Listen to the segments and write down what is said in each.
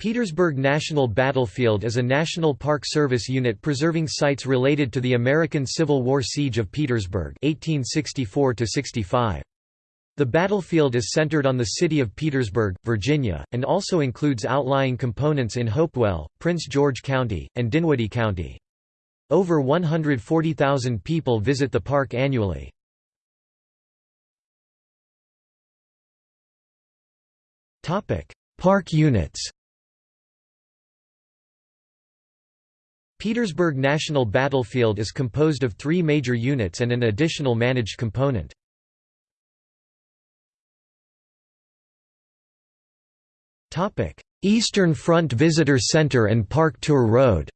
Petersburg National Battlefield is a National Park Service unit preserving sites related to the American Civil War Siege of Petersburg 1864 -65. The battlefield is centered on the city of Petersburg, Virginia, and also includes outlying components in Hopewell, Prince George County, and Dinwiddie County. Over 140,000 people visit the park annually. Park units Petersburg National Battlefield is composed of three major units and an additional managed component. Eastern Front Visitor Center and Park Tour Road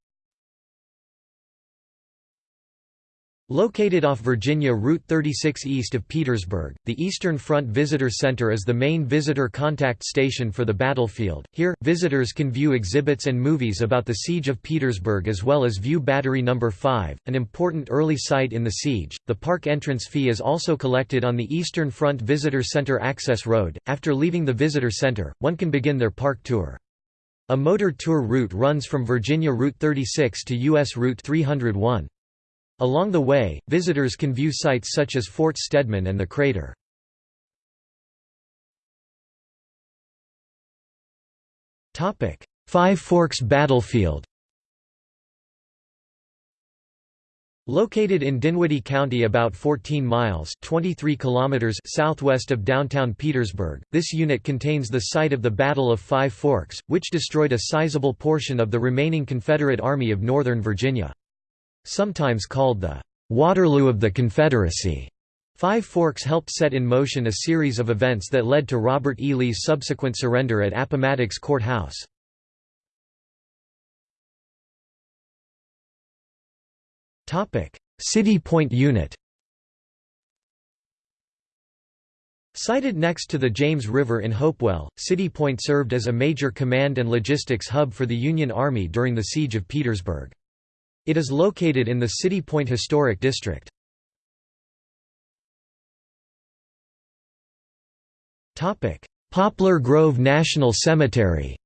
Located off Virginia Route 36 east of Petersburg, the Eastern Front Visitor Center is the main visitor contact station for the battlefield. Here, visitors can view exhibits and movies about the Siege of Petersburg as well as view Battery No. 5, an important early site in the siege. The park entrance fee is also collected on the Eastern Front Visitor Center access road. After leaving the visitor center, one can begin their park tour. A motor tour route runs from Virginia Route 36 to U.S. Route 301. Along the way, visitors can view sites such as Fort Stedman and the crater. Five Forks Battlefield Located in Dinwiddie County about 14 miles 23 kilometers southwest of downtown Petersburg, this unit contains the site of the Battle of Five Forks, which destroyed a sizable portion of the remaining Confederate Army of Northern Virginia. Sometimes called the Waterloo of the Confederacy, Five Forks helped set in motion a series of events that led to Robert E. Lee's subsequent surrender at Appomattox Court House. City Point Unit Sited next to the James River in Hopewell, City Point served as a major command and logistics hub for the Union Army during the Siege of Petersburg. It is located in the City Point Historic District. Poplar Grove National Cemetery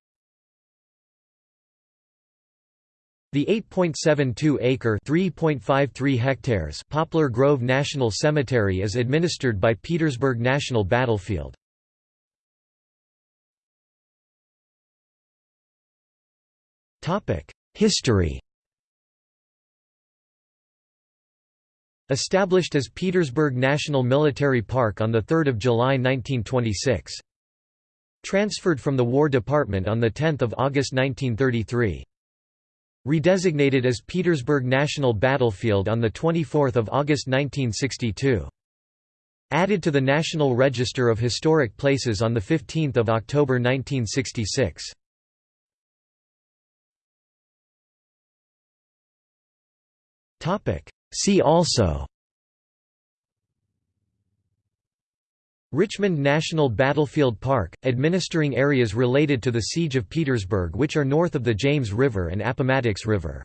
The 8.72-acre (3.53 hectares) Poplar Grove National Cemetery is administered by Petersburg National Battlefield. History Established as Petersburg National Military Park on 3 July 1926. Transferred from the War Department on 10 August 1933. Redesignated as Petersburg National Battlefield on 24 August 1962. Added to the National Register of Historic Places on 15 October 1966. See also Richmond National Battlefield Park, administering areas related to the Siege of Petersburg which are north of the James River and Appomattox River